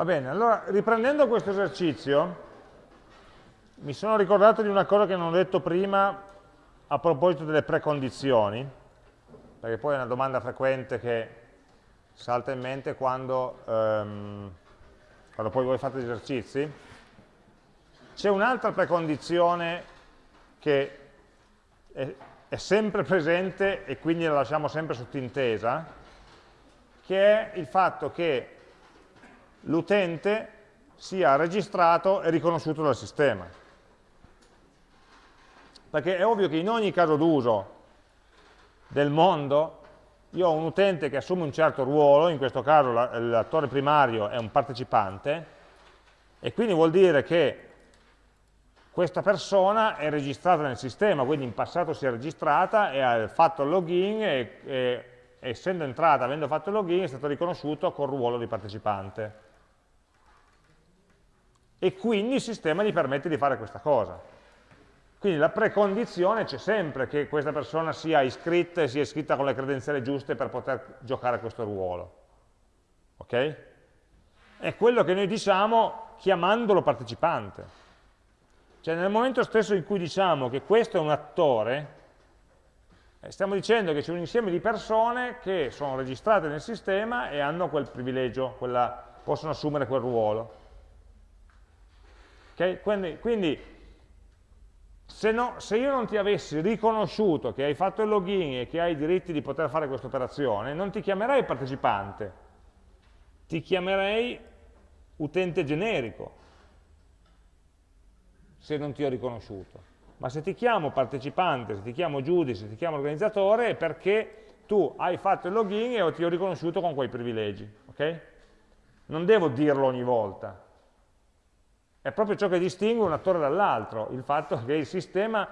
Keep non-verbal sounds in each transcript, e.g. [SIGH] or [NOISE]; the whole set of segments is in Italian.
Va bene, allora riprendendo questo esercizio, mi sono ricordato di una cosa che non ho detto prima a proposito delle precondizioni, perché poi è una domanda frequente che salta in mente quando, ehm, quando poi voi fate gli esercizi. C'è un'altra precondizione che è, è sempre presente e quindi la lasciamo sempre sottintesa, che è il fatto che l'utente sia registrato e riconosciuto dal sistema. Perché è ovvio che in ogni caso d'uso del mondo io ho un utente che assume un certo ruolo, in questo caso l'attore primario è un partecipante, e quindi vuol dire che questa persona è registrata nel sistema, quindi in passato si è registrata e ha fatto il login e, e essendo entrata, avendo fatto il login, è stato riconosciuto col ruolo di partecipante e quindi il sistema gli permette di fare questa cosa. Quindi la precondizione c'è sempre che questa persona sia iscritta e sia iscritta con le credenziali giuste per poter giocare questo ruolo. Ok? È quello che noi diciamo chiamandolo partecipante. Cioè nel momento stesso in cui diciamo che questo è un attore, eh, stiamo dicendo che c'è un insieme di persone che sono registrate nel sistema e hanno quel privilegio, quella, possono assumere quel ruolo. Okay? Quindi, quindi se, no, se, io non ti avessi riconosciuto che hai fatto il login e che hai i diritti di poter fare questa operazione, non ti chiamerei partecipante, ti chiamerei utente generico, se non ti ho riconosciuto. Ma se ti chiamo partecipante, se ti chiamo giudice, se ti chiamo organizzatore, è perché tu hai fatto il login e ti ho riconosciuto con quei privilegi. Okay? Non devo dirlo ogni volta, è proprio ciò che distingue un attore dall'altro, il fatto che il sistema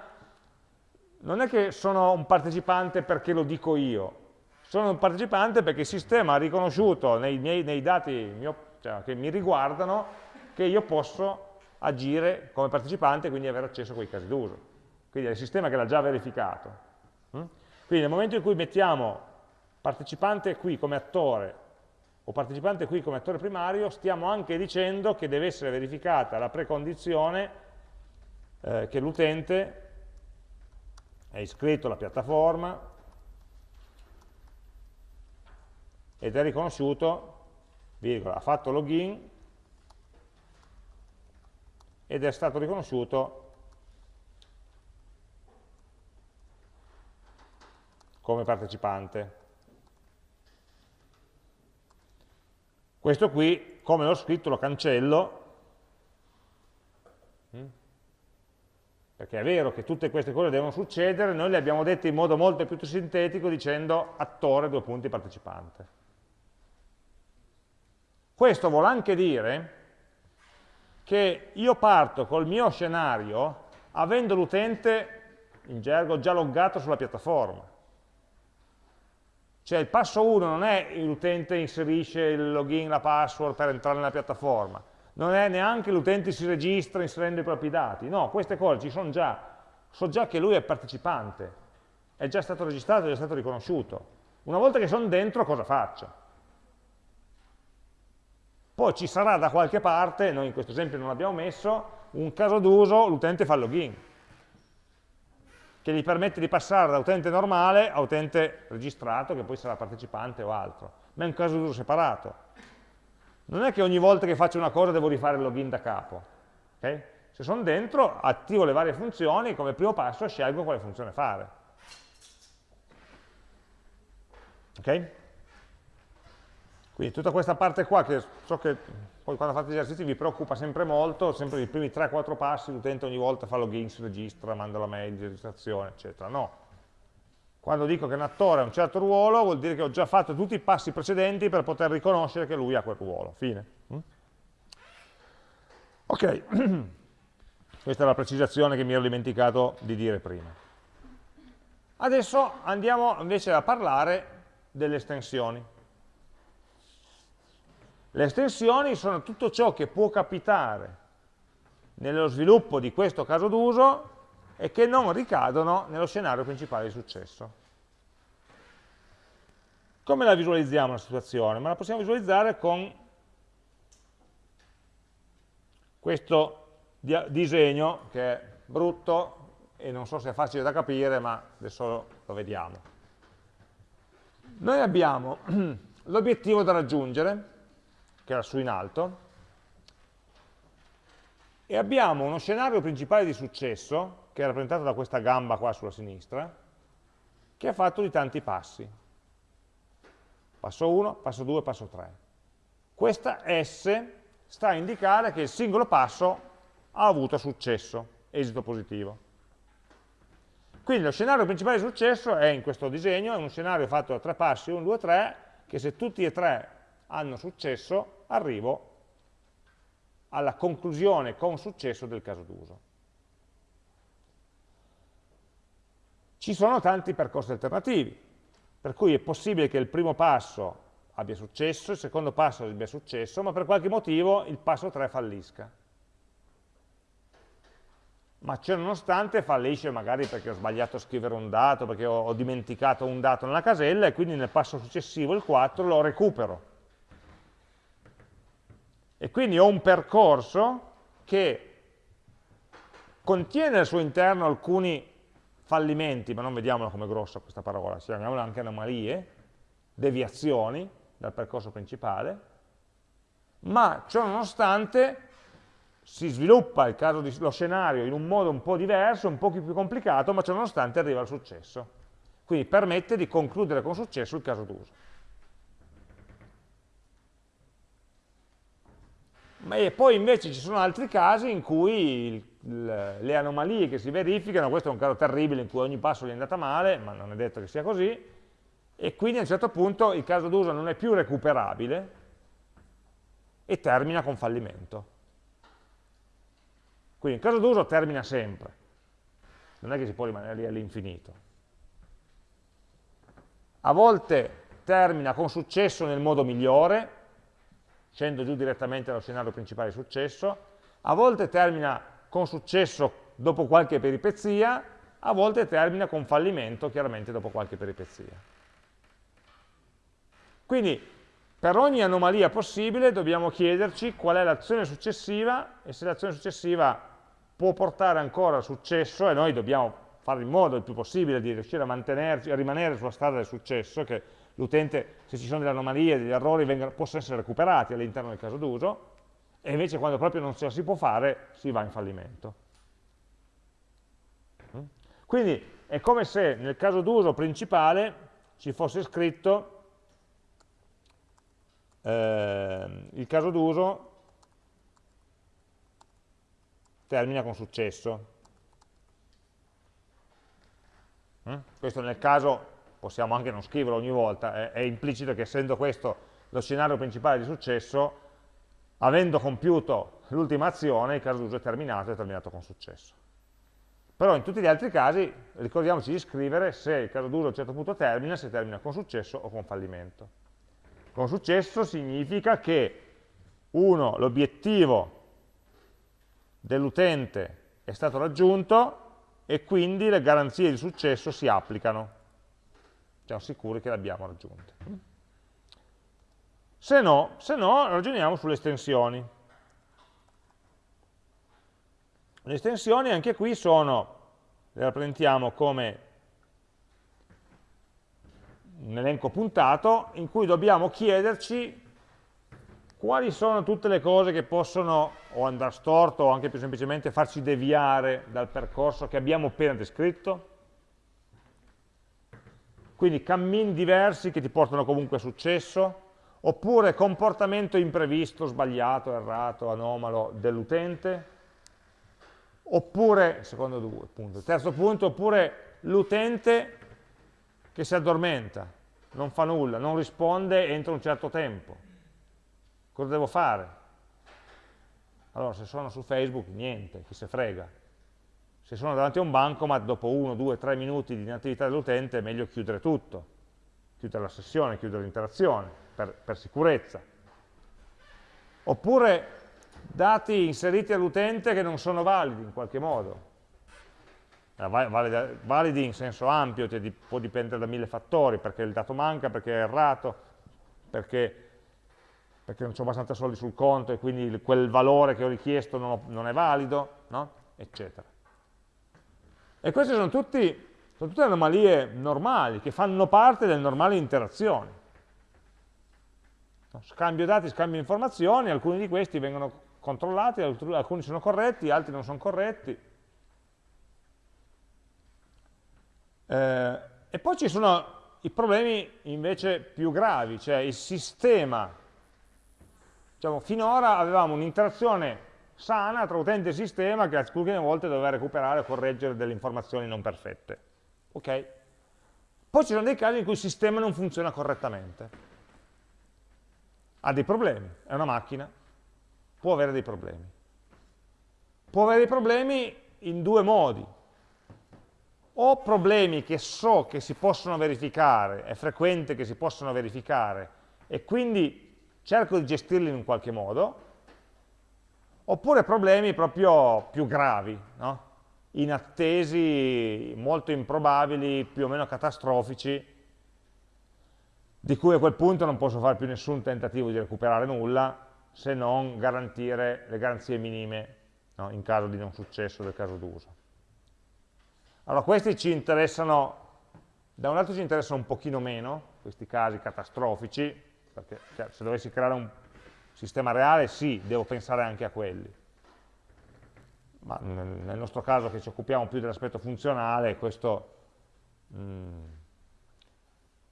non è che sono un partecipante perché lo dico io, sono un partecipante perché il sistema ha riconosciuto nei, miei, nei dati mio, cioè, che mi riguardano che io posso agire come partecipante e quindi avere accesso a quei casi d'uso. Quindi è il sistema che l'ha già verificato. Mm? Quindi nel momento in cui mettiamo partecipante qui come attore o partecipante qui come attore primario, stiamo anche dicendo che deve essere verificata la precondizione eh, che l'utente è iscritto alla piattaforma ed è riconosciuto, virgola, ha fatto login ed è stato riconosciuto come partecipante. Questo qui, come l'ho scritto, lo cancello, mm? perché è vero che tutte queste cose devono succedere, noi le abbiamo dette in modo molto più sintetico dicendo attore, due punti, partecipante. Questo vuol anche dire che io parto col mio scenario avendo l'utente, in gergo, già loggato sulla piattaforma. Cioè il passo 1 non è l'utente inserisce il login, la password per entrare nella piattaforma, non è neanche l'utente si registra inserendo i propri dati, no, queste cose ci sono già, so già che lui è partecipante, è già stato registrato, è già stato riconosciuto. Una volta che sono dentro cosa faccio? Poi ci sarà da qualche parte, noi in questo esempio non l'abbiamo messo, un caso d'uso, l'utente fa il login che gli permette di passare da utente normale a utente registrato, che poi sarà partecipante o altro, ma è un caso d'uso separato. Non è che ogni volta che faccio una cosa devo rifare il login da capo. Okay? Se sono dentro, attivo le varie funzioni, come primo passo scelgo quale funzione fare. Ok? Quindi tutta questa parte qua, che so che poi quando fate gli esercizi vi preoccupa sempre molto, sempre i primi 3-4 passi, l'utente ogni volta fa login, si registra, manda la mail di registrazione, eccetera. No. Quando dico che un attore ha un certo ruolo, vuol dire che ho già fatto tutti i passi precedenti per poter riconoscere che lui ha quel ruolo. Fine. Mm? Ok, [CLEARS THROAT] questa è la precisazione che mi ero dimenticato di dire prima. Adesso andiamo invece a parlare delle estensioni. Le estensioni sono tutto ciò che può capitare nello sviluppo di questo caso d'uso e che non ricadono nello scenario principale di successo. Come la visualizziamo la situazione? Ma la possiamo visualizzare con questo disegno che è brutto e non so se è facile da capire, ma adesso lo vediamo. Noi abbiamo [CLEARS THROAT] l'obiettivo da raggiungere, che era su in alto, e abbiamo uno scenario principale di successo, che è rappresentato da questa gamba qua sulla sinistra, che è fatto di tanti passi. Passo 1, passo 2, passo 3. Questa S sta a indicare che il singolo passo ha avuto successo, esito positivo. Quindi lo scenario principale di successo è in questo disegno, è un scenario fatto da tre passi, 1, 2, 3, che se tutti e tre hanno successo, arrivo alla conclusione con successo del caso d'uso. Ci sono tanti percorsi alternativi, per cui è possibile che il primo passo abbia successo, il secondo passo abbia successo, ma per qualche motivo il passo 3 fallisca ma ciononostante fallisce magari perché ho sbagliato a scrivere un dato, perché ho, dimenticato un dato nella casella e quindi nel passo successivo, il 4, lo recupero. E quindi ho un percorso che contiene al suo interno alcuni fallimenti, ma non vediamola come grossa questa parola, chiamiamola anche anomalie, deviazioni dal percorso principale, ma ciononostante si sviluppa il caso di, lo scenario in un modo un po' diverso, un po' più complicato, ma ciononostante arriva al successo. Quindi permette di concludere con successo il caso d'uso. E poi invece ci sono altri casi in cui le anomalie che si verificano, questo è un caso terribile in cui ogni passo gli è andata male, ma non è detto che sia così, e quindi a un certo punto il caso d'uso non è più recuperabile e termina con fallimento. Quindi il caso d'uso termina sempre, non è che si può rimanere lì all'infinito. A volte termina con successo nel modo migliore, scendo giù direttamente dallo scenario principale successo, a volte termina con successo dopo qualche peripezia, a volte termina con fallimento, chiaramente dopo qualche peripezia. Quindi per ogni anomalia possibile dobbiamo chiederci qual è l'azione successiva e se l'azione successiva può portare ancora al successo e noi dobbiamo fare in modo il più possibile di riuscire a a rimanere sulla strada del successo, che l'utente, se ci sono delle anomalie, degli errori, vengano, possano essere recuperati all'interno del caso d'uso, e invece quando proprio non ce la si può fare, si va in fallimento. Mm? Quindi è come se nel caso d'uso principale ci fosse scritto eh, il caso d'uso termina con successo. Mm? Questo nel caso, possiamo anche non scriverlo ogni volta, è, è implicito che essendo questo lo scenario principale di successo, avendo compiuto l'ultima azione, il caso d'uso è terminato, è terminato con successo. Però in tutti gli altri casi ricordiamoci di scrivere se il caso d'uso a un certo punto termina, se termina con successo o con fallimento. Con successo significa che, uno, l'obiettivo dell'utente è stato raggiunto e quindi le garanzie di successo si applicano. Siamo sicuri che l'abbiamo raggiunto. Se no, se no, ragioniamo sulle estensioni. Le estensioni anche qui sono, le rappresentiamo come un elenco puntato in cui dobbiamo chiederci quali sono tutte le cose che possono o andare storto o anche più semplicemente farci deviare dal percorso che abbiamo appena descritto? Quindi cammini diversi che ti portano comunque a successo, oppure comportamento imprevisto, sbagliato, errato, anomalo dell'utente, oppure, secondo due, punto, terzo punto, oppure l'utente che si addormenta, non fa nulla, non risponde entro un certo tempo Cosa devo fare? Allora, se sono su Facebook, niente, chi se frega. Se sono davanti a un bancomat, dopo uno, due, tre minuti di inattività dell'utente, è meglio chiudere tutto. Chiudere la sessione, chiudere l'interazione, per, per sicurezza. Oppure dati inseriti all'utente che non sono validi in qualche modo. Validi in senso ampio, cioè può dipendere da mille fattori, perché il dato manca, perché è errato, perché perché non ho abbastanza soldi sul conto e quindi quel valore che ho richiesto non, non è valido, no? eccetera. E queste sono, tutti, sono tutte anomalie normali, che fanno parte delle normali interazioni. Scambio dati, scambio informazioni, alcuni di questi vengono controllati, alcuni sono corretti, altri non sono corretti. Eh, e poi ci sono i problemi invece più gravi, cioè il sistema, diciamo, finora avevamo un'interazione sana tra utente e sistema che alcune volte doveva recuperare o correggere delle informazioni non perfette. Ok? Poi ci sono dei casi in cui il sistema non funziona correttamente. Ha dei problemi, è una macchina, può avere dei problemi. Può avere dei problemi in due modi o problemi che so che si possono verificare, è frequente che si possano verificare, e quindi cerco di gestirli in un qualche modo, oppure problemi proprio più gravi, no? inattesi, molto improbabili, più o meno catastrofici, di cui a quel punto non posso fare più nessun tentativo di recuperare nulla, se non garantire le garanzie minime no? in caso di non successo del caso d'uso. Allora questi ci interessano, da un lato ci interessano un pochino meno, questi casi catastrofici, perché cioè, se dovessi creare un sistema reale sì, devo pensare anche a quelli. Ma nel nostro caso che ci occupiamo più dell'aspetto funzionale, questo mh, mm,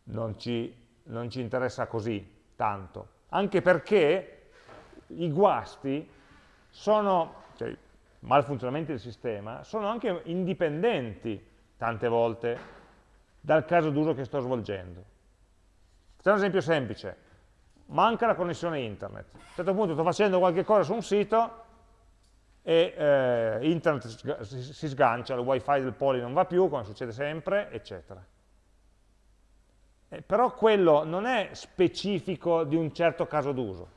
non, ci, non ci interessa così tanto. Anche perché i guasti sono, cioè, malfunzionamenti del sistema sono anche indipendenti tante volte dal caso d'uso che sto svolgendo. Facciamo un esempio semplice, manca la connessione internet. A un certo punto sto facendo qualche cosa su un sito e eh, internet si sgancia, il wifi del poli non va più, come succede sempre, eccetera. Eh, però quello non è specifico di un certo caso d'uso.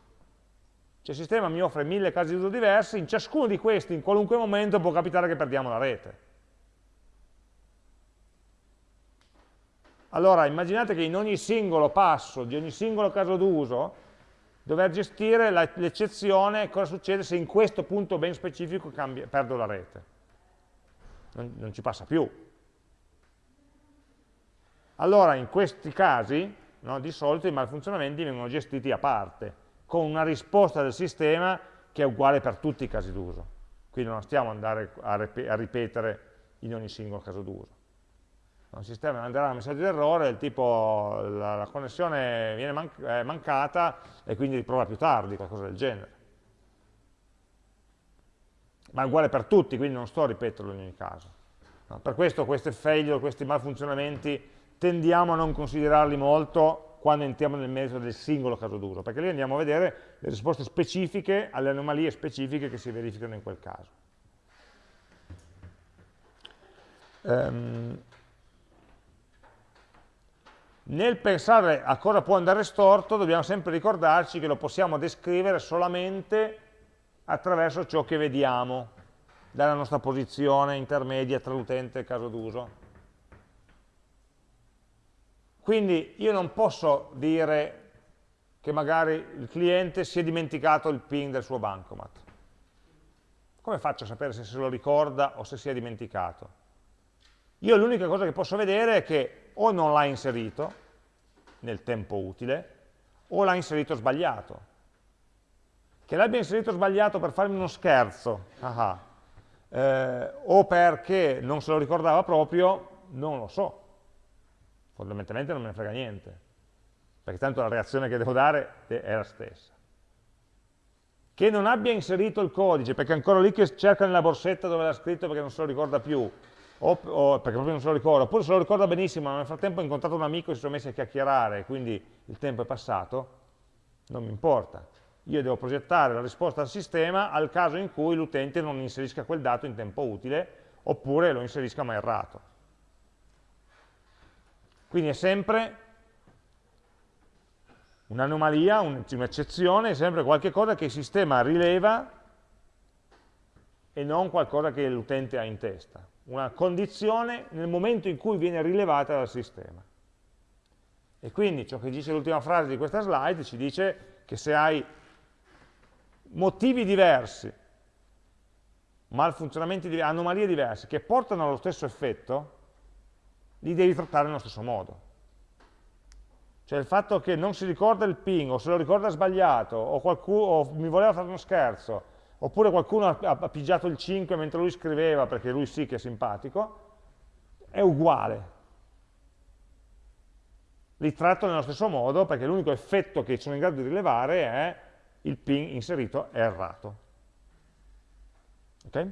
Cioè il sistema mi offre mille casi di uso diversi, in ciascuno di questi in qualunque momento può capitare che perdiamo la rete. Allora immaginate che in ogni singolo passo, di ogni singolo caso d'uso, dover gestire l'eccezione, cosa succede se in questo punto ben specifico cambia, perdo la rete. Non, non ci passa più. Allora in questi casi, no, di solito i malfunzionamenti vengono gestiti a parte con una risposta del sistema che è uguale per tutti i casi d'uso. Quindi non stiamo andare a, a ripetere in ogni singolo caso d'uso. Il sistema manderà un messaggio d'errore del tipo la, la connessione viene man è mancata e quindi riprova più tardi, qualcosa del genere. Ma è uguale per tutti, quindi non sto a ripeterlo in ogni caso. No, per questo questi failure, questi malfunzionamenti, tendiamo a non considerarli molto quando entriamo nel merito del singolo caso d'uso, perché lì andiamo a vedere le risposte specifiche alle anomalie specifiche che si verificano in quel caso. Um, nel pensare a cosa può andare storto dobbiamo sempre ricordarci che lo possiamo descrivere solamente attraverso ciò che vediamo dalla nostra posizione intermedia tra l'utente e il caso d'uso. Quindi io non posso dire che magari il cliente si è dimenticato il PIN del suo bancomat. Come faccio a sapere se se lo ricorda o se si è dimenticato? Io l'unica cosa che posso vedere è che o non l'ha inserito nel tempo utile, o l'ha inserito sbagliato. Che l'abbia inserito sbagliato per farmi uno scherzo, ah, eh, o perché non se lo ricordava proprio, non lo so fondamentalmente non me ne frega niente, perché tanto la reazione che devo dare è la stessa. Che non abbia inserito il codice, perché è ancora lì che cerca nella borsetta dove l'ha scritto perché non se lo ricorda più, o, o, perché proprio non se lo ricorda, oppure se lo ricorda benissimo, ma nel frattempo ha incontrato un amico e si sono messi a chiacchierare, quindi il tempo è passato, non mi importa. Io devo progettare la risposta al sistema al caso in cui l'utente non inserisca quel dato in tempo utile, oppure lo inserisca ma errato. Quindi è sempre un'anomalia, un'eccezione, è sempre qualcosa che il sistema rileva e non qualcosa che l'utente ha in testa. Una condizione nel momento in cui viene rilevata dal sistema. E quindi ciò che dice l'ultima frase di questa slide ci dice che se hai motivi diversi, malfunzionamenti anomalie diverse, che portano allo stesso effetto, li devi trattare nello stesso modo. Cioè il fatto che non si ricorda il ping, o se lo ricorda sbagliato, o, qualcuno, o mi voleva fare uno scherzo, oppure qualcuno ha, pigiato il 5 mentre lui scriveva, perché lui sì che è simpatico, è uguale. Li tratto nello stesso modo, perché l'unico effetto che sono in grado di rilevare è il ping inserito è errato. Okay?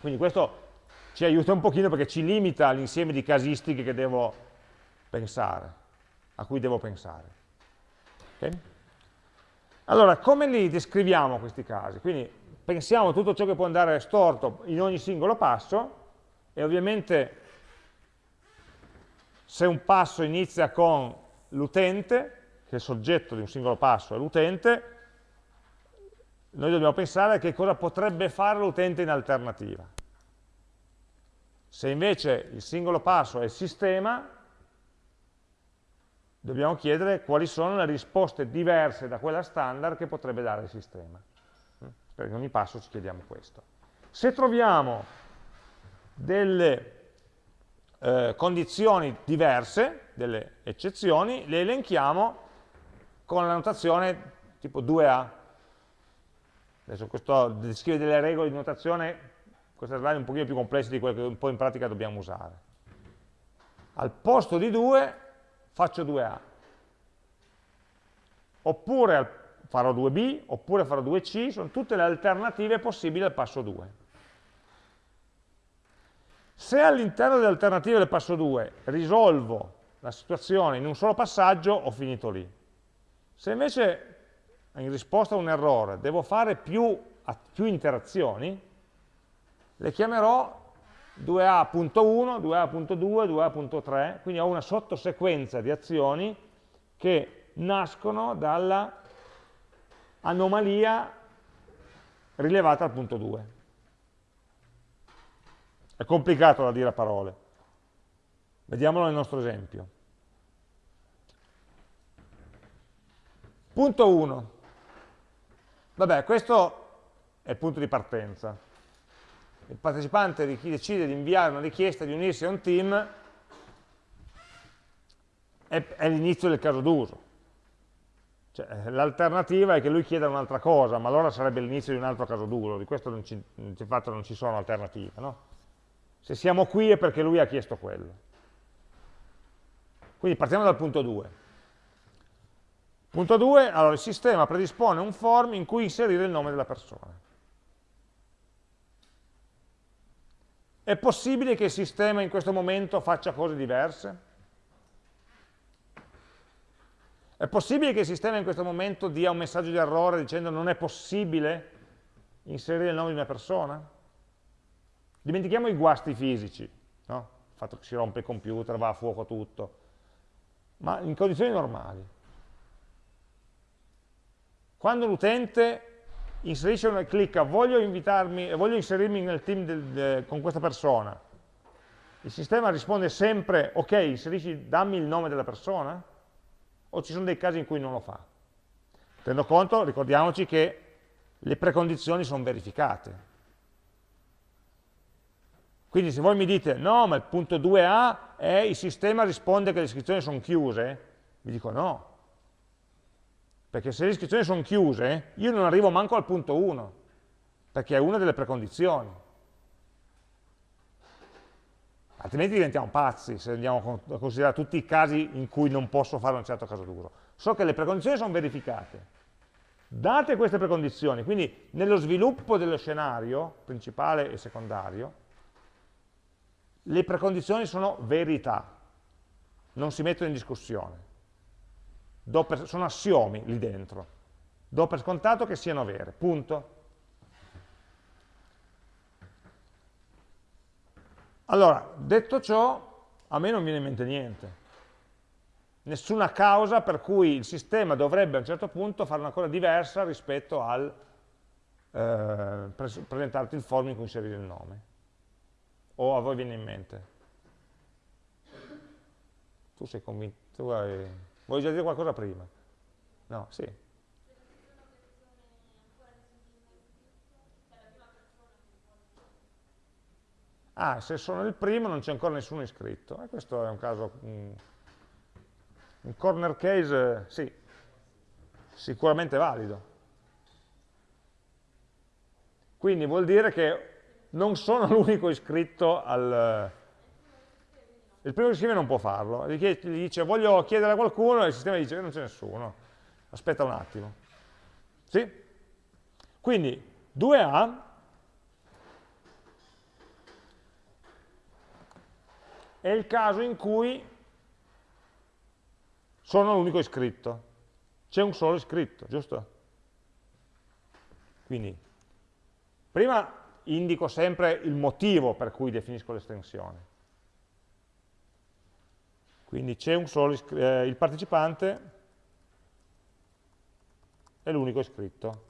Quindi questo ci aiuta un pochino perché ci limita l'insieme di casistiche che devo pensare a cui devo pensare. Okay? Allora, come li descriviamo questi casi? Quindi pensiamo a tutto ciò che può andare storto in ogni singolo passo e ovviamente se un passo inizia con l'utente, che il soggetto di un singolo passo è l'utente, noi dobbiamo pensare a che cosa potrebbe fare l'utente in alternativa. Se invece il singolo passo è il sistema, dobbiamo chiedere quali sono le risposte diverse da quella standard che potrebbe dare il sistema. Per ogni passo ci chiediamo questo. Se troviamo delle eh, condizioni diverse, delle eccezioni, le elenchiamo con la notazione tipo 2A. Adesso questo descrive delle regole di notazione, queste slide un pochino più complesse di quelle che un po' in pratica dobbiamo usare. Al posto di 2 faccio 2A. Oppure farò 2B, oppure farò 2C, sono tutte le alternative possibili al passo 2. Se all'interno delle alternative del passo 2 risolvo la situazione in un solo passaggio, ho finito lì. Se invece in risposta a un errore devo fare più, più interazioni, le chiamerò 2A.1, 2A.2, 2A.3, quindi ho una sottosequenza di azioni che nascono dalla anomalia rilevata al punto 2. È complicato da dire a parole. Vediamolo nel nostro esempio. Punto 1. Vabbè, questo è il punto di partenza il partecipante di chi decide di inviare una richiesta di unirsi a un team è, è l'inizio del caso d'uso. Cioè, L'alternativa è che lui chieda un'altra cosa, ma allora sarebbe l'inizio di un altro caso d'uso, di questo non ci, di fatto non ci sono alternative. No? Se siamo qui è perché lui ha chiesto quello. Quindi partiamo dal punto 2. Punto 2, allora il sistema predispone un form in cui inserire il nome della persona. È possibile che il sistema in questo momento faccia cose diverse? È possibile che il sistema in questo momento dia un messaggio di errore dicendo non è possibile inserire il nome di una persona? Dimentichiamo i guasti fisici, no? il fatto che si rompe il computer, va a fuoco tutto, ma in condizioni normali. Quando l'utente inserisce una, clicca voglio, voglio inserirmi nel team del, de, con questa persona, il sistema risponde sempre ok, inserisci, dammi il nome della persona? O ci sono dei casi in cui non lo fa? Tenendo conto, ricordiamoci che le precondizioni sono verificate. Quindi se voi mi dite no, ma il punto 2a è il sistema risponde che le iscrizioni sono chiuse, vi dico no, perché se le iscrizioni sono chiuse, io non arrivo manco al punto 1, perché è una delle precondizioni. Altrimenti diventiamo pazzi se andiamo a considerare tutti i casi in cui non posso fare un certo caso d'uso. So che le precondizioni sono verificate. Date queste precondizioni, quindi nello sviluppo dello scenario principale e secondario, le precondizioni sono verità, non si mettono in discussione per, sono assiomi lì dentro. Do per scontato che siano vere, punto. Allora, detto ciò, a me non viene in mente niente. Nessuna causa per cui il sistema dovrebbe a un certo punto fare una cosa diversa rispetto al eh, pres presentarti il form in cui inserire il nome. O a voi viene in mente? Tu sei convinto? Tu hai... Volevi già dire qualcosa prima? No, sì. Ah, se sono il primo non c'è ancora nessuno iscritto. Eh, questo è un caso... Mh, un corner case, sì, sicuramente valido. Quindi vuol dire che non sono [LAUGHS] l'unico iscritto al, il primo che scrive non può farlo, gli dice voglio chiedere a qualcuno e il sistema dice che non c'è nessuno, aspetta un attimo. Sì? Quindi 2A è il caso in cui sono l'unico iscritto. C'è un solo iscritto, giusto? Quindi, prima indico sempre il motivo per cui definisco l'estensione. Quindi c'è un solo eh, il partecipante è l'unico iscritto.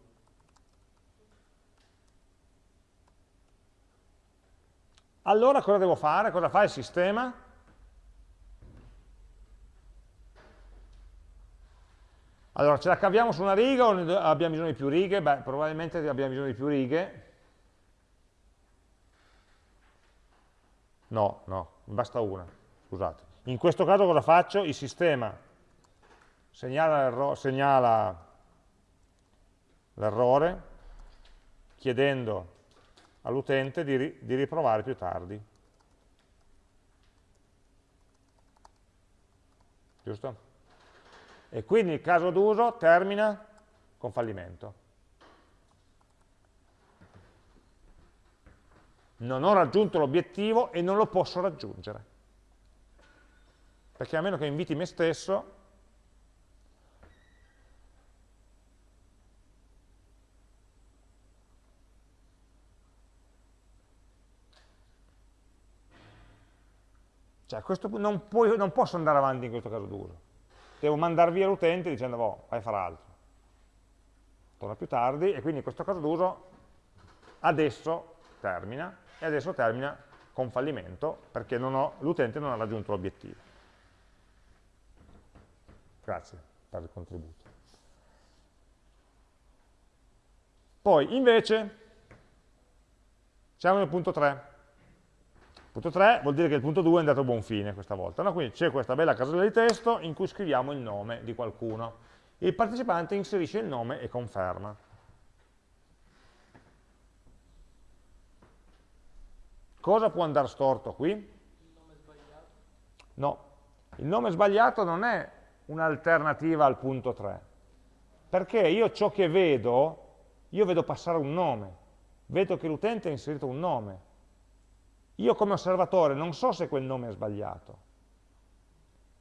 Allora cosa devo fare? Cosa fa il sistema? Allora, ce la caviamo su una riga o abbiamo bisogno di più righe? Beh, probabilmente abbiamo bisogno di più righe. No, no, basta una, scusate. In questo caso cosa faccio? Il sistema segnala l'errore chiedendo all'utente di, ri di riprovare più tardi. Giusto? E quindi il caso d'uso termina con fallimento. Non ho raggiunto l'obiettivo e non lo posso raggiungere. Perché a meno che inviti me stesso, Cioè, questo, non, puoi, non, posso andare avanti in questo caso d'uso. Devo mandare via l'utente dicendo, oh, vai a fare altro. Torna più tardi, e quindi in questo caso d'uso adesso termina, e adesso termina con fallimento, perché l'utente non ha raggiunto l'obiettivo. Grazie per il contributo. Poi, invece, siamo nel punto 3. Punto 3 vuol dire che il punto 2 è andato a buon fine questa volta. No? Quindi c'è questa bella casella di testo in cui scriviamo il nome di qualcuno. Il partecipante inserisce il nome e conferma. Cosa può andare storto qui? Il nome sbagliato? No, il nome sbagliato non è un'alternativa al punto 3. Perché io ciò che vedo, io vedo passare un nome, vedo che l'utente ha inserito un nome, io come osservatore non so se quel nome è sbagliato.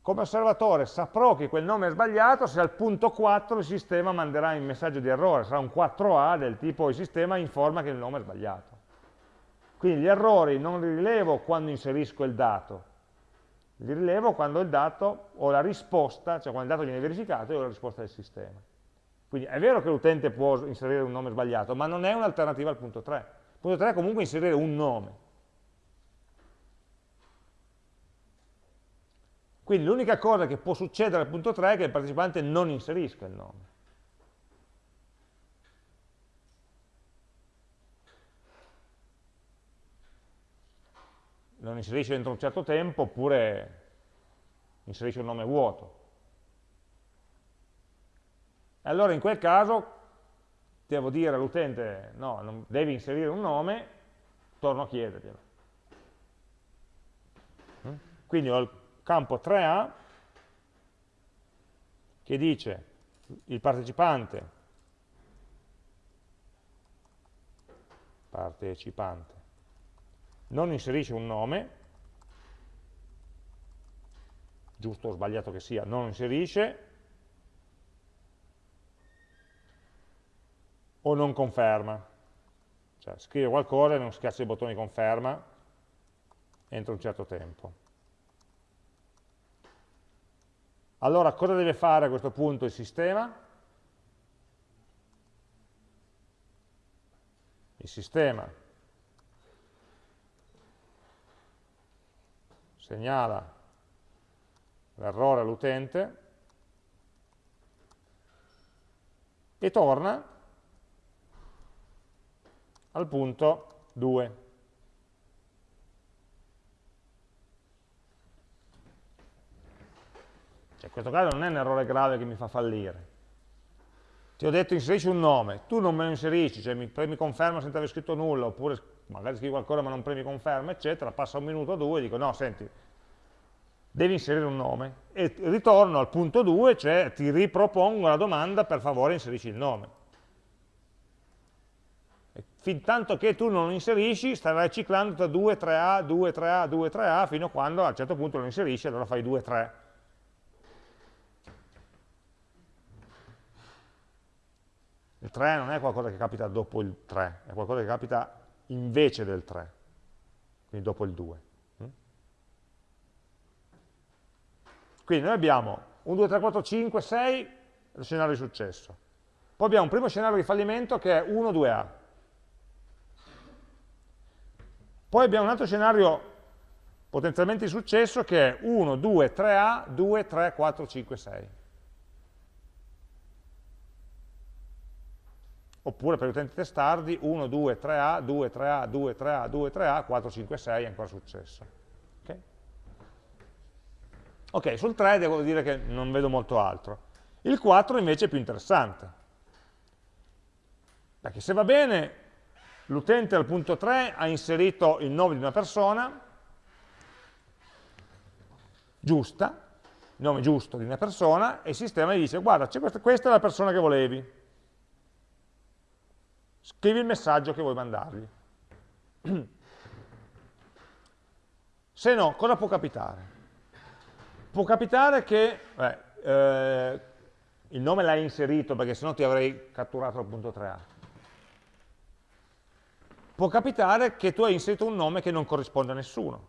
Come osservatore saprò che quel nome è sbagliato se al punto 4 il sistema manderà il messaggio di errore, sarà un 4A del tipo il sistema informa che il nome è sbagliato. Quindi gli errori non li rilevo quando inserisco il dato, li rilevo quando il dato o la risposta, cioè quando il dato viene verificato e ho la risposta del sistema. Quindi è vero che l'utente può inserire un nome sbagliato, ma non è un'alternativa al punto 3. Il punto 3 è comunque inserire un nome. Quindi l'unica cosa che può succedere al punto 3 è che il partecipante non inserisca il nome. Non inserisce dentro un certo tempo oppure inserisce un nome vuoto. Allora in quel caso devo dire all'utente no, non devi inserire un nome, torno a chiederglielo. Quindi ho il campo 3A che dice il partecipante partecipante non inserisce un nome. Giusto o sbagliato che sia, non inserisce. O non conferma. Cioè scrive qualcosa e non schiaccia il bottone di conferma entro un certo tempo. Allora cosa deve fare a questo punto il sistema? Il sistema segnala l'errore all'utente e torna al punto 2. Cioè, in questo caso non è un errore grave che mi fa fallire. Ti ho detto inserisci un nome, tu non me lo inserisci, cioè mi, poi mi conferma senza aver scritto nulla, oppure magari scrivi qualcosa ma non premi conferma, eccetera, passa un minuto o due e dico no, senti, devi inserire un nome e ritorno al punto 2, cioè ti ripropongo la domanda per favore inserisci il nome. E fin tanto che tu non lo inserisci, starai ciclando tra 2, 3A, 2, 3A, 2, 3A, fino a quando a un certo punto lo inserisci, allora fai 2, 3. Il 3 non è qualcosa che capita dopo il 3, è qualcosa che capita invece del 3, quindi dopo il 2. Quindi noi abbiamo 1, 2, 3, 4, 5, 6, lo scenario di successo. Poi abbiamo un primo scenario di fallimento che è 1, 2A. Poi abbiamo un altro scenario potenzialmente di successo che è 1, 2, 3A, 2, 3, 4, 5, 6. Oppure per gli utenti testardi 1, 2, 3A, 2, 3A, 2, 3A, 2, 3A, 4, 5, 6 è ancora successo. Ok, sul 3 devo dire che non vedo molto altro. Il 4 invece è più interessante. Perché se va bene, l'utente al punto 3 ha inserito il nome di una persona, giusta, il nome giusto di una persona, e il sistema gli dice, guarda, questa, questa è la persona che volevi. Scrivi il messaggio che vuoi mandargli. [CLEARS THROAT] Se no, cosa può capitare? può capitare che beh, eh, il nome l'hai inserito perché sennò ti avrei catturato il punto 3A. Può capitare che tu hai inserito un nome che non corrisponde a nessuno.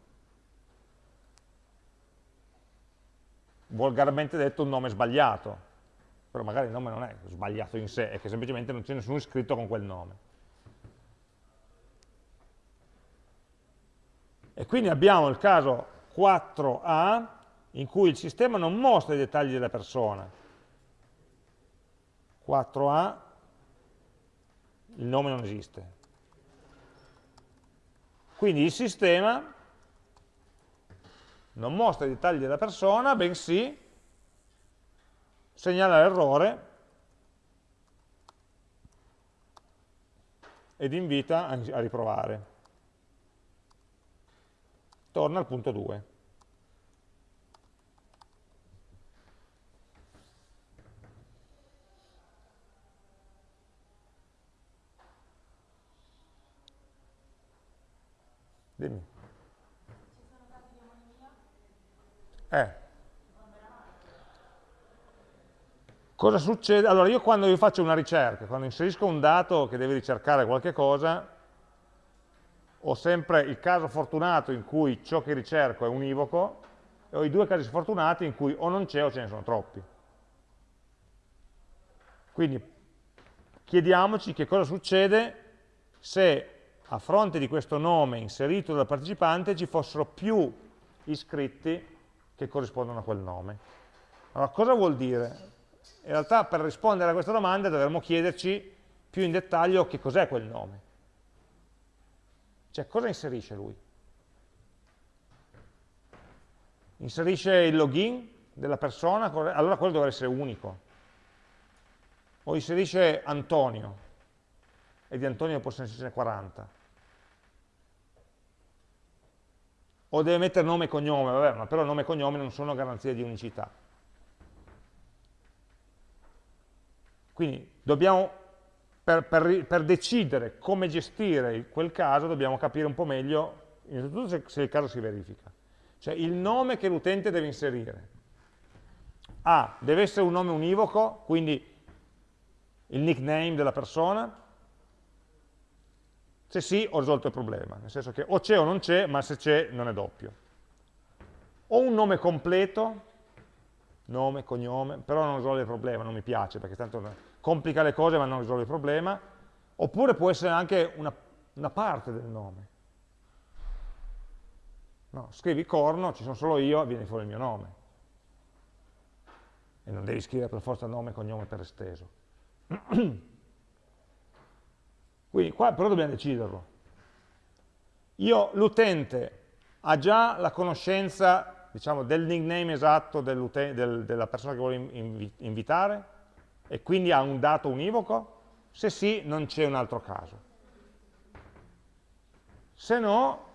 Volgarmente detto un nome sbagliato, però magari il nome non è sbagliato in sé, è che semplicemente non c'è nessuno iscritto con quel nome. E quindi abbiamo il caso 4A in cui il sistema non mostra i dettagli della persona. 4A, il nome non esiste. Quindi il sistema non mostra i dettagli della persona, bensì segnala l'errore ed invita a riprovare. Torna al punto 2. Dimmi. Eh. Cosa succede? Allora, io quando io faccio una ricerca, quando inserisco un dato che deve ricercare qualche cosa, ho sempre il caso fortunato in cui ciò che ricerco è univoco e ho i due casi sfortunati in cui o non c'è o ce ne sono troppi. Quindi chiediamoci che cosa succede se a fronte di questo nome inserito dal partecipante ci fossero più iscritti che corrispondono a quel nome. Allora, cosa vuol dire? In realtà per rispondere a questa domanda dovremmo chiederci più in dettaglio che cos'è quel nome. Cioè, cosa inserisce lui? Inserisce il login della persona, allora quello dovrebbe essere unico. O inserisce Antonio, e di Antonio possono essercene 40. o deve mettere nome e cognome, vabbè, ma però nome e cognome non sono garanzie di unicità. Quindi dobbiamo, per, per, per, decidere come gestire quel caso, dobbiamo capire un po' meglio, innanzitutto se, se il caso si verifica. Cioè il nome che l'utente deve inserire. A, deve essere un nome univoco, quindi il nickname della persona, se sì, ho risolto il problema, nel senso che o c'è o non c'è, ma se c'è non è doppio. Ho un nome completo, nome, cognome, però non risolve il problema, non mi piace, perché tanto complica le cose ma non risolve il problema, oppure può essere anche una, una parte del nome. No, scrivi corno, ci sono solo io, viene fuori il mio nome. E non devi scrivere per forza nome e cognome per esteso. [CLEARS THROAT] Quindi qua però dobbiamo deciderlo. L'utente ha già la conoscenza diciamo, del nickname esatto del, della persona che vuole inv invitare e quindi ha un dato univoco? Se sì, non c'è un altro caso. Se no,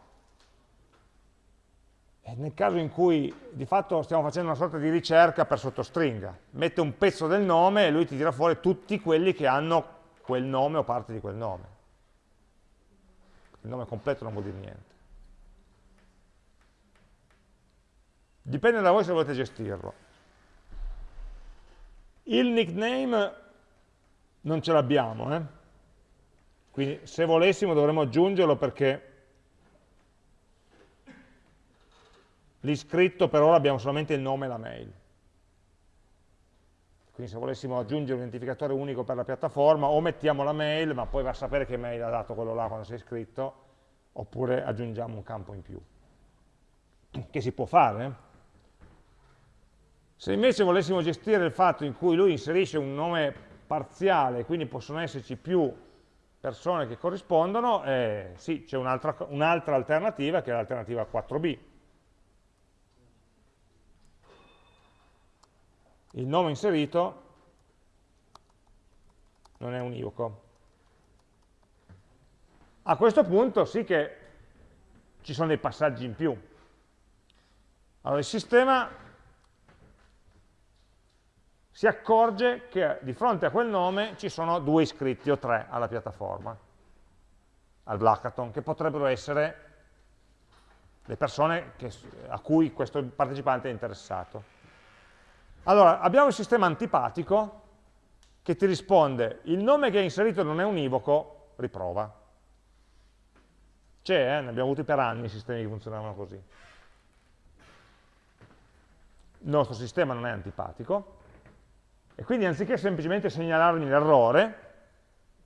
nel caso in cui di fatto stiamo facendo una sorta di ricerca per sottostringa, mette un pezzo del nome e lui ti tira fuori tutti quelli che hanno quel nome o parte di quel nome. Il nome completo non vuol dire niente. Dipende da voi se volete gestirlo. Il nickname non ce l'abbiamo, eh? quindi se volessimo dovremmo aggiungerlo perché l'iscritto per ora abbiamo solamente il nome e la mail. Quindi se volessimo aggiungere un identificatore unico per la piattaforma, o mettiamo la mail, ma poi va a sapere che mail ha dato quello là quando sei iscritto, oppure aggiungiamo un campo in più. Che si può fare, eh? Se invece volessimo gestire il fatto in cui lui inserisce un nome parziale, quindi possono esserci più persone che corrispondono, eh, sì, c'è un'altra un alternativa che è l'alternativa 4b. Il nome inserito non è univoco. A questo punto sì che ci sono dei passaggi in più. Allora il sistema si accorge che di fronte a quel nome ci sono due iscritti o tre alla piattaforma, al Blackathon, che potrebbero essere le persone che, a cui questo partecipante è interessato. Allora, abbiamo il sistema antipatico che ti risponde il nome che hai inserito non è univoco, riprova. C'è, eh? ne abbiamo avuti per anni sistemi che funzionavano così. Il nostro sistema non è antipatico, e quindi anziché semplicemente segnalarmi l'errore,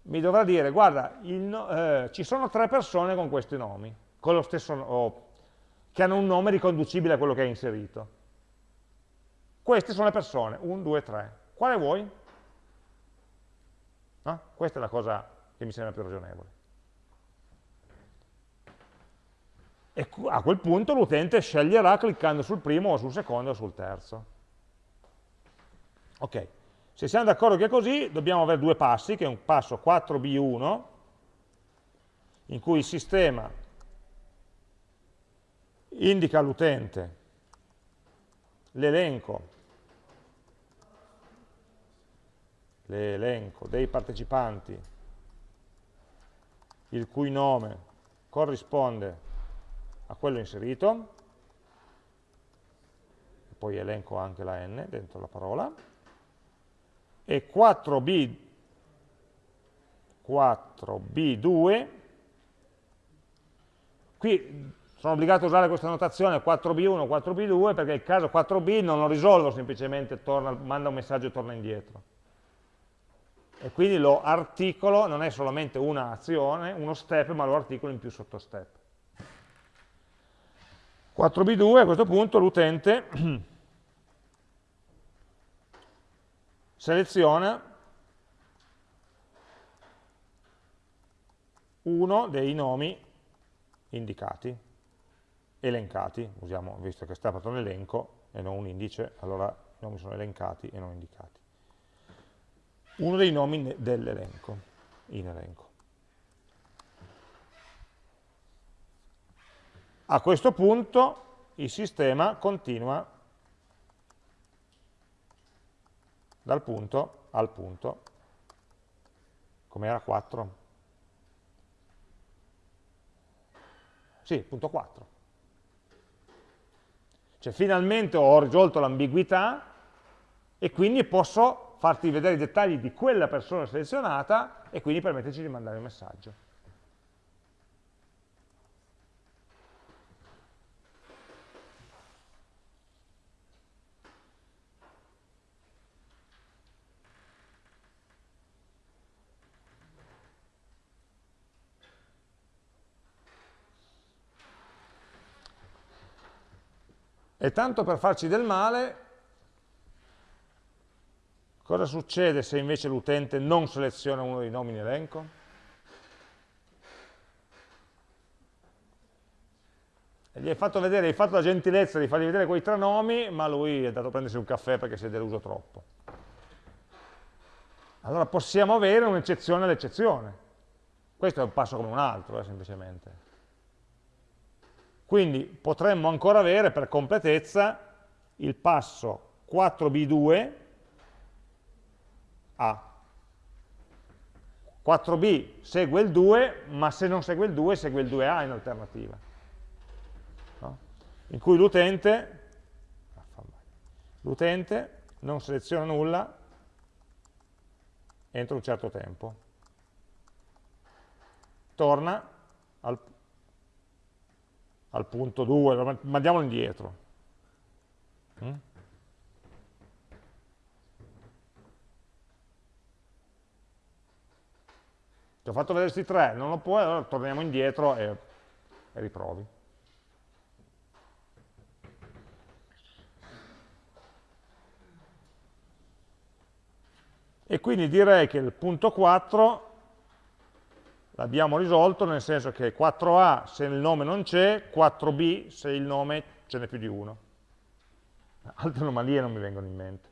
mi dovrà dire, guarda, no, eh, ci sono tre persone con questi nomi, con stesso, oh, che hanno un nome riconducibile a quello che hai inserito. Queste sono le persone, 1, 2, 3. Quale vuoi? No? Questa è la cosa che mi sembra più ragionevole. E a quel punto l'utente sceglierà cliccando sul primo o sul secondo o sul terzo. Ok, se siamo d'accordo che è così, dobbiamo avere due passi, che è un passo 4b1, in cui il sistema indica all'utente l'elenco l'elenco dei partecipanti il cui nome corrisponde a quello inserito, poi elenco anche la n dentro la parola, e 4b, 4b2, qui sono obbligato a usare questa notazione 4b1, 4b2 perché il caso 4b non lo risolvo semplicemente, torna, manda un messaggio e torna indietro. E quindi lo articolo, non è solamente un'azione, uno step, ma lo articolo in più sottostep. 4b2 a questo punto l'utente [CLEARS THROAT] seleziona uno dei nomi indicati, elencati, usiamo, visto che sta fatto un elenco e non un indice, allora i nomi sono elencati e non indicati. Uno dei nomi dell'elenco, in elenco. A questo punto il sistema continua dal punto al punto, come era 4? Sì, punto 4. Cioè finalmente ho risolto l'ambiguità e quindi posso farti vedere i dettagli di quella persona selezionata e quindi permetterci di mandare un messaggio. E tanto per farci del male, cosa succede se invece l'utente non seleziona uno dei nomi in elenco? gli hai fatto vedere, hai fatto la gentilezza di fargli vedere quei tre nomi, ma lui è andato a prendersi un caffè perché si è deluso troppo. Allora possiamo avere un'eccezione all'eccezione. Questo è un passo come un altro, eh, semplicemente. Quindi potremmo ancora avere per completezza il passo 4b2 a 4b segue il 2, ma se non segue il 2 segue il 2a in alternativa. No? In cui l'utente l'utente non seleziona nulla entro un certo tempo. Torna al, al punto 2, mandiamolo indietro. Mm? Ti ho fatto vedere questi tre, non lo puoi, allora torniamo indietro e, e riprovi. E quindi direi che il punto 4 l'abbiamo risolto nel senso che 4A se il nome non c'è, 4B se il nome ce n'è più di uno. Altre anomalie non mi vengono in mente.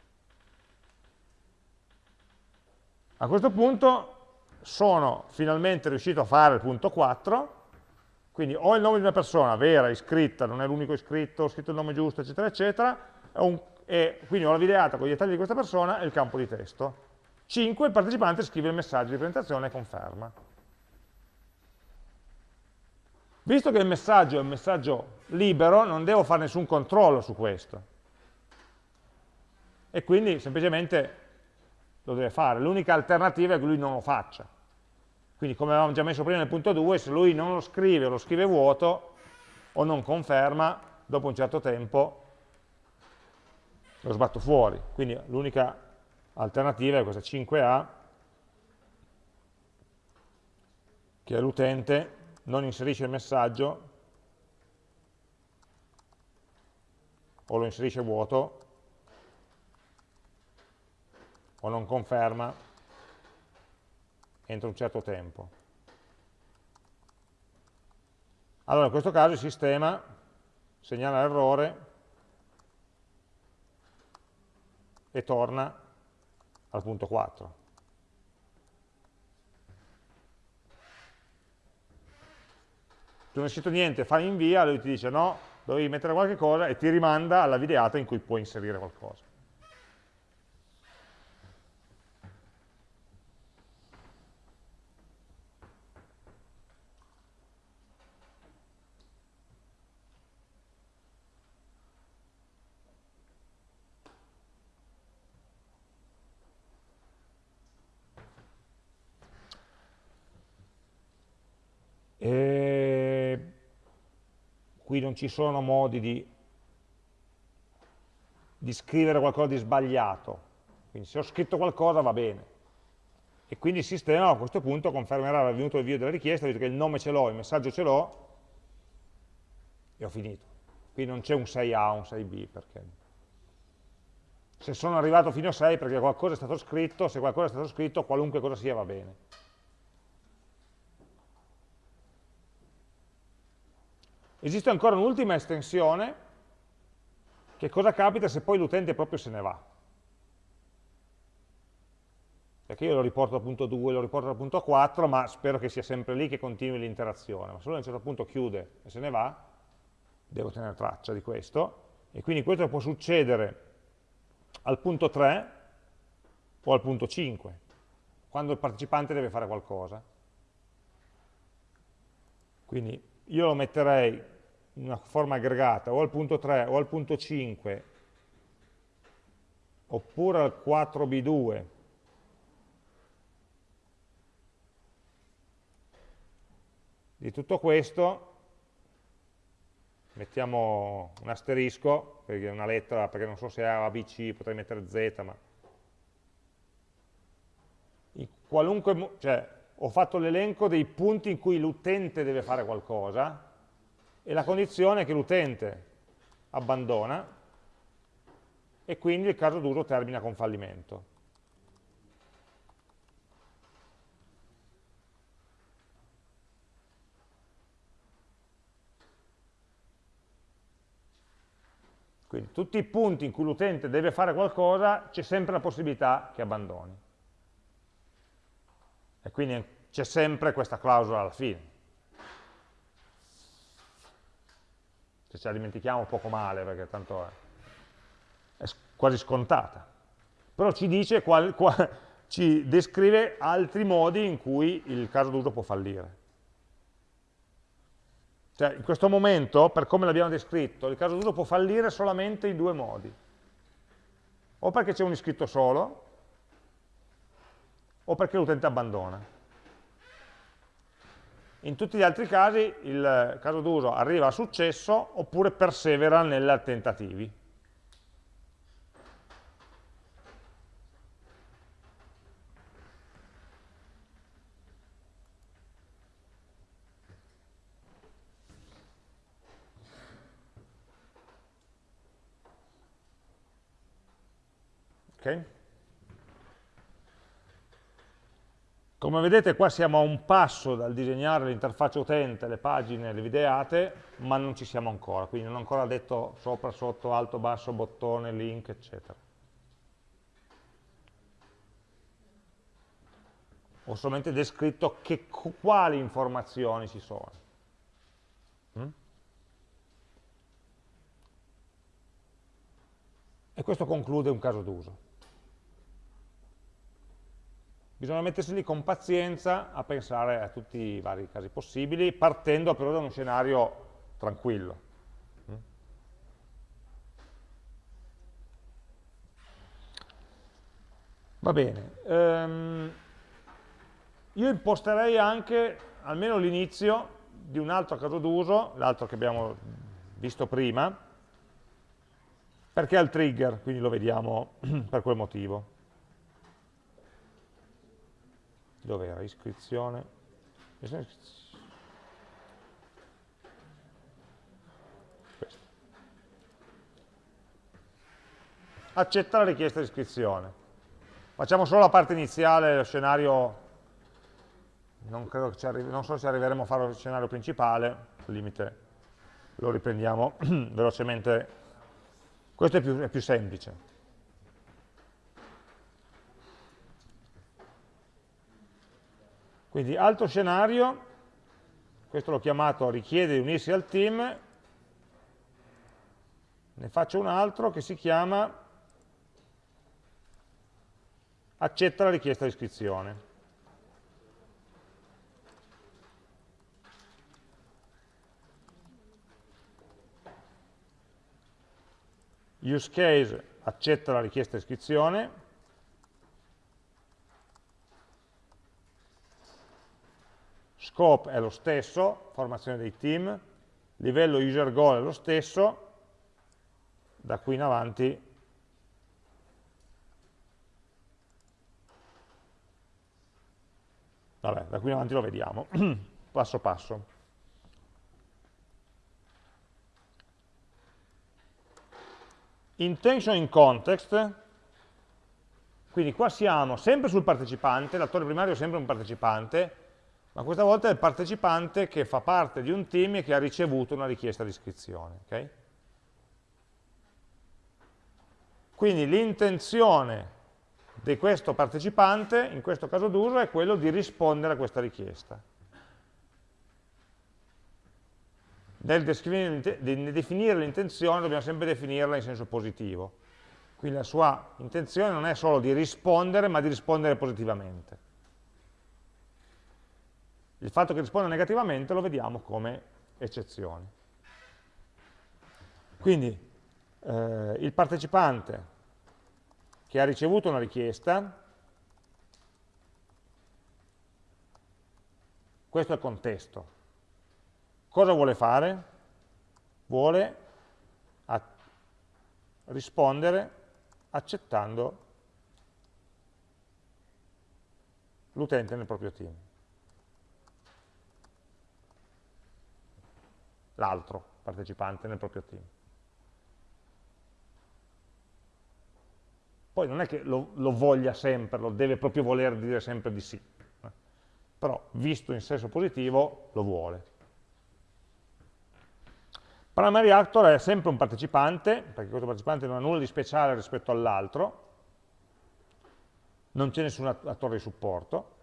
A questo punto sono finalmente riuscito a fare il punto 4, quindi ho il nome di una persona vera, iscritta, non è l'unico iscritto, ho scritto il nome giusto, eccetera, eccetera, un, e quindi ho la videata con i dettagli di questa persona e il campo di testo. 5. Il partecipante scrive il messaggio di presentazione e conferma. Visto che il messaggio è un messaggio libero, non devo fare nessun controllo su questo. E quindi semplicemente lo deve fare. L'unica alternativa è che lui non lo faccia. Quindi come avevamo già messo prima nel punto 2, se lui non lo scrive o lo scrive vuoto o non conferma, dopo un certo tempo lo sbatto fuori. Quindi l'unica alternativa è questa 5A, che è l'utente non inserisce il messaggio o lo inserisce vuoto o non conferma entro un certo tempo. Allora in questo caso il sistema segnala l'errore e torna al punto 4. Non hai scritto niente, fai invia, lui ti dice no, dovevi mettere qualche cosa e ti rimanda alla videata in cui puoi inserire qualcosa. Qui non ci sono modi di, di scrivere qualcosa di sbagliato, quindi se ho scritto qualcosa va bene. E quindi il sistema a questo punto confermerà l'avvenuto via della richiesta, visto che il nome ce l'ho, il messaggio ce l'ho, e ho finito. Qui non c'è un 6A o un 6B, perché se sono arrivato fino a 6 perché qualcosa è stato scritto, se qualcosa è stato scritto, qualunque cosa sia va bene. Esiste ancora un'ultima estensione, che cosa capita se poi l'utente proprio se ne va? Perché io lo riporto al punto 2, lo riporto al punto 4, ma spero che sia sempre lì che continui l'interazione. Ma se lui a un certo punto chiude e se ne va, devo tenere traccia di questo. E quindi questo può succedere al punto 3 o al punto 5, quando il partecipante deve fare qualcosa. Quindi io lo metterei una forma aggregata o al punto 3 o al punto 5 oppure al 4b2 di tutto questo mettiamo un asterisco perché è una lettera perché non so se è A, B, C potrei mettere Z ma in qualunque cioè ho fatto l'elenco dei punti in cui l'utente deve fare qualcosa e la condizione è che l'utente abbandona e quindi il caso d'uso termina con fallimento. Quindi tutti i punti in cui l'utente deve fare qualcosa, c'è sempre la possibilità che abbandoni. E quindi c'è sempre questa clausola alla fine. Se ce la dimentichiamo poco male, perché tanto è, è quasi scontata. Però ci dice, qual, qual, [LAUGHS] ci descrive altri modi in cui il caso d'uso può fallire. Cioè, in questo momento, per come l'abbiamo descritto, il caso d'uso può fallire solamente in due modi. O perché c'è un iscritto solo, o perché l'utente abbandona. In tutti gli altri casi il caso d'uso arriva a successo oppure persevera nei tentativi. Okay? Come vedete qua siamo a un passo dal disegnare l'interfaccia utente, le pagine, le videate, ma non ci siamo ancora, quindi non ho ancora detto sopra, sotto, alto, basso, bottone, link, eccetera. Ho solamente descritto che, quali informazioni ci sono. Mm? E questo conclude un caso d'uso. Bisogna mettersi lì con pazienza a pensare a tutti i vari casi possibili, partendo però da uno scenario tranquillo. Va bene. Um, io imposterei anche almeno l'inizio di un altro caso d'uso, l'altro che abbiamo visto prima, perché ha il trigger, quindi lo vediamo [CLEARS THROAT] per quel motivo. Dove era? Iscrizione. Accetta la richiesta di iscrizione. Facciamo solo la parte iniziale, lo scenario, non, non so se arriveremo a fare lo scenario principale, al limite lo riprendiamo [CLEARS THROAT] velocemente. Questo è più, è più semplice. Quindi altro scenario, questo l'ho chiamato richiede di unirsi al team, ne faccio un altro che si chiama accetta la richiesta di iscrizione. Use case accetta la richiesta di iscrizione, scope è lo stesso, formazione dei team, livello user goal è lo stesso, da qui in avanti vabbè, da qui in avanti lo vediamo, [CLEARS THROAT] passo passo. Intention in context, quindi qua siamo sempre sul partecipante, l'attore primario è sempre un partecipante, ma questa volta è il partecipante che fa parte di un team e che ha ricevuto una richiesta di iscrizione. Okay? Quindi l'intenzione di questo partecipante, in questo caso d'uso, è quello di rispondere a questa richiesta. Nel definire l'intenzione dobbiamo sempre definirla in senso positivo. Quindi la sua intenzione non è solo di rispondere, ma di rispondere positivamente. Il fatto che risponda negativamente lo vediamo come eccezione. Quindi eh, il partecipante che ha ricevuto una richiesta, questo è il contesto. Cosa vuole fare? Vuole rispondere accettando l'utente nel proprio team. L'altro partecipante nel proprio team. Poi non è che lo, lo, voglia sempre, lo deve proprio voler dire sempre di sì, eh. però visto in senso positivo lo vuole. Primary actor è sempre un partecipante, perché questo partecipante non ha nulla di speciale rispetto all'altro, non c'è nessun attore di supporto.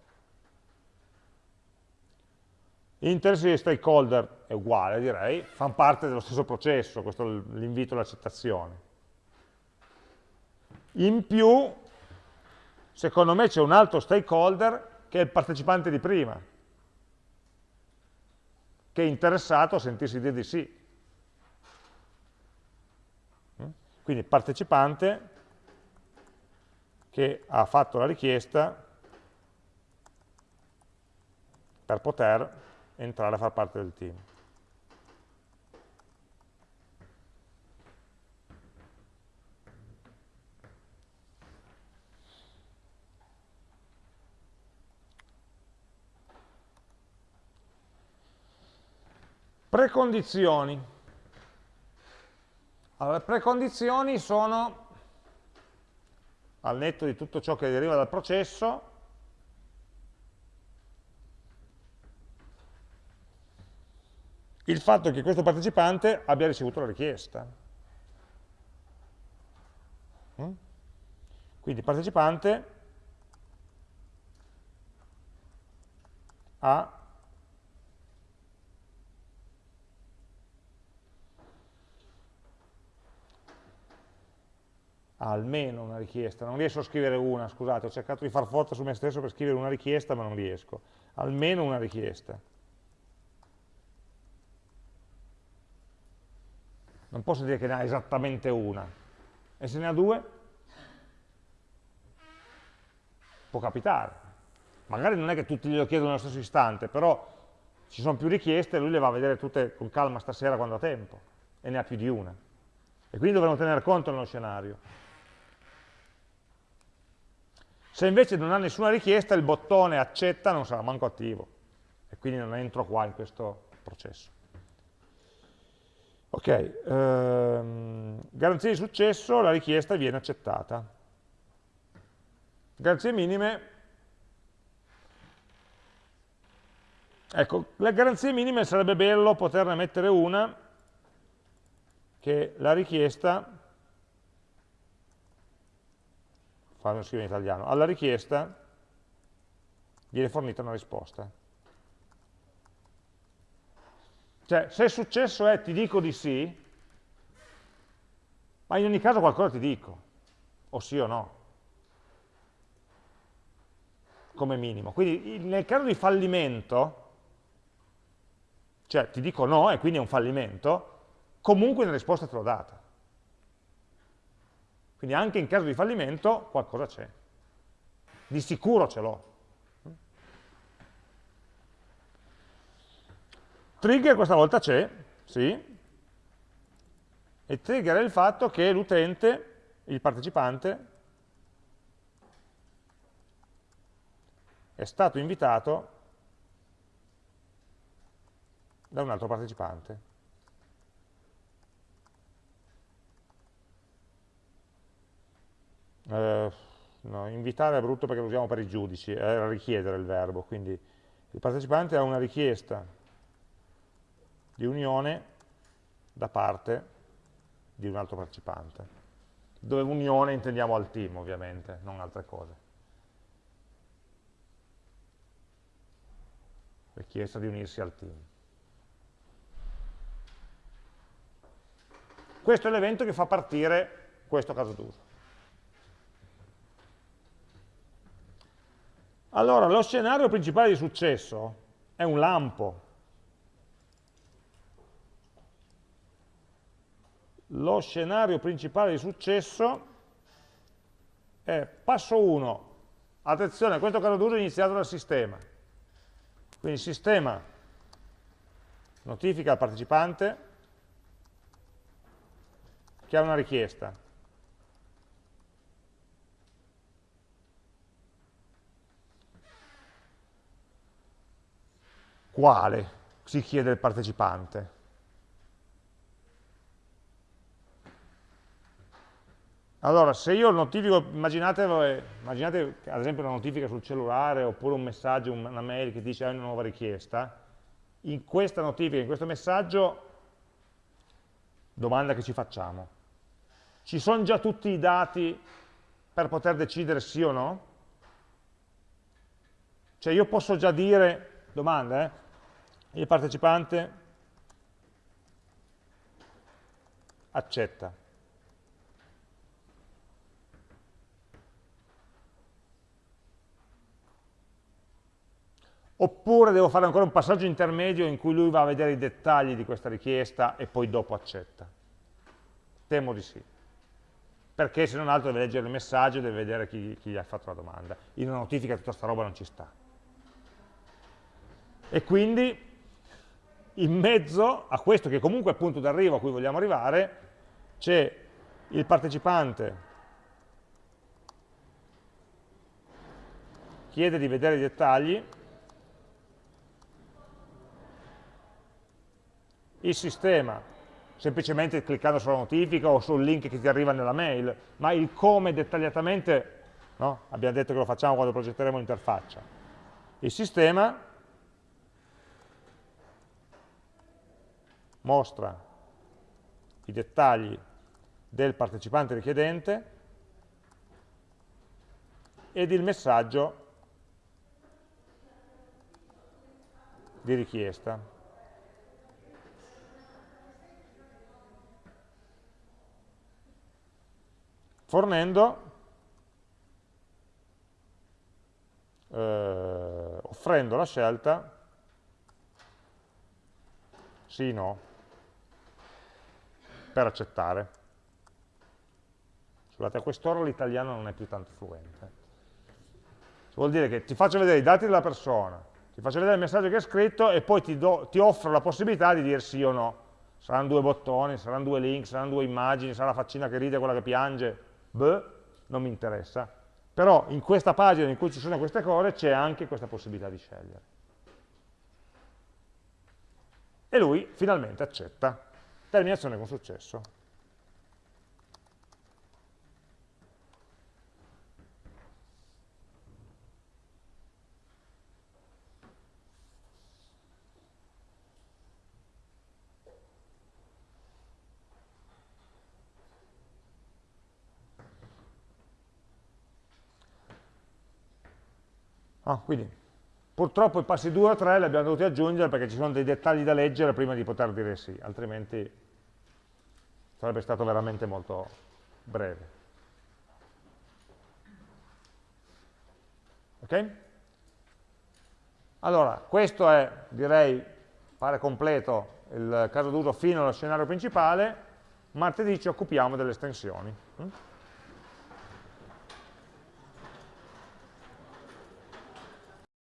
L'interesse di stakeholder è uguale, direi, fanno parte dello stesso processo, questo è l'invito all'accettazione. In più, secondo me c'è un altro stakeholder che è il partecipante di prima, che è interessato a sentirsi dire di sì. Quindi partecipante che ha fatto la richiesta per poter entrare a far parte del team. Precondizioni. Allora, le precondizioni sono, al netto di tutto ciò che deriva dal processo, il fatto che questo partecipante abbia ricevuto la richiesta. Mm? Quindi partecipante ha almeno una richiesta, non riesco a scrivere una, scusate, ho cercato di far forza su me stesso per scrivere una richiesta ma non riesco, almeno una richiesta. Non posso dire che ne ha esattamente una. E se ne ha due? Può capitare. Magari non è che tutti glielo chiedono nello stesso istante, però ci sono più richieste e lui le va a vedere tutte con calma stasera quando ha tempo. E ne ha più di una. E quindi dovremo tenere conto nello scenario. Se invece non ha nessuna richiesta, il bottone accetta non sarà manco attivo. E quindi non entro qua in questo processo. Ok, ehm, garanzia di successo, la richiesta viene accettata. Garanzie minime, ecco, le garanzie minime sarebbe bello poterne mettere una, che la richiesta, fammi scrivere in italiano, alla richiesta viene fornita una risposta. Cioè, se il successo è ti dico di sì, ma in ogni caso qualcosa ti dico, o sì o no, come minimo. Quindi nel caso di fallimento, cioè ti dico no e quindi è un fallimento, comunque una risposta te l'ho data. Quindi anche in caso di fallimento qualcosa c'è. Di sicuro ce l'ho. Trigger questa volta c'è, sì, e trigger è il fatto che l'utente, il partecipante, è stato invitato da un altro partecipante. Eh, no, invitare è brutto perché lo usiamo per i giudici, è richiedere il verbo, quindi il partecipante ha una richiesta di unione da parte di un altro partecipante, dove unione intendiamo al team ovviamente, non altre cose. Richiesta di unirsi al team. Questo è l'evento che fa partire questo caso d'uso. Allora, lo scenario principale di successo è un lampo, lo scenario principale di successo è passo 1, attenzione, questo caso d'uso è iniziato dal sistema, quindi il sistema notifica al partecipante che ha una richiesta. Quale? Si chiede il partecipante. Allora, se io notifico, immaginate, immaginate ad esempio una notifica sul cellulare oppure un messaggio, una mail che dice hai una nuova richiesta, in questa notifica, in questo messaggio, domanda che ci facciamo. Ci sono già tutti i dati per poter decidere sì o no? Cioè io posso già dire, domanda, eh, il partecipante accetta. Oppure devo fare ancora un passaggio intermedio in cui lui va a vedere i dettagli di questa richiesta e poi dopo accetta. Temo di sì. Perché se non altro deve leggere il messaggio e deve vedere chi, chi gli ha fatto la domanda. In una notifica tutta questa roba non ci sta. E quindi in mezzo a questo che comunque è il punto d'arrivo a cui vogliamo arrivare, c'è il partecipante chiede di vedere i dettagli il sistema, semplicemente cliccando sulla notifica o sul link che ti arriva nella mail, ma il come dettagliatamente, no? abbiamo detto che lo facciamo quando progetteremo l'interfaccia. Il sistema mostra i dettagli del partecipante richiedente ed il messaggio di richiesta. Fornendo, eh, offrendo la scelta sì, no, per accettare. Scusate, a quest'ora l'italiano non è più tanto fluente. Vuol dire che ti faccio vedere i dati della persona, ti faccio vedere il messaggio che hai scritto e poi ti, do, ti offro la possibilità di dire sì o no. Saranno due bottoni, saranno due link, saranno due immagini, sarà la faccina che ride, quella che piange, beh, non mi interessa. Però in questa pagina in cui ci sono queste cose c'è anche questa possibilità di scegliere. E lui finalmente accetta. Terminazione con successo. Ah, quindi, purtroppo i passi 2 o 3 li abbiamo dovuti aggiungere perché ci sono dei dettagli da leggere prima di poter dire sì, altrimenti sarebbe stato veramente molto breve. Ok? Allora, questo è, direi, pare completo il caso d'uso fino allo scenario principale, martedì ci occupiamo delle estensioni. Mm?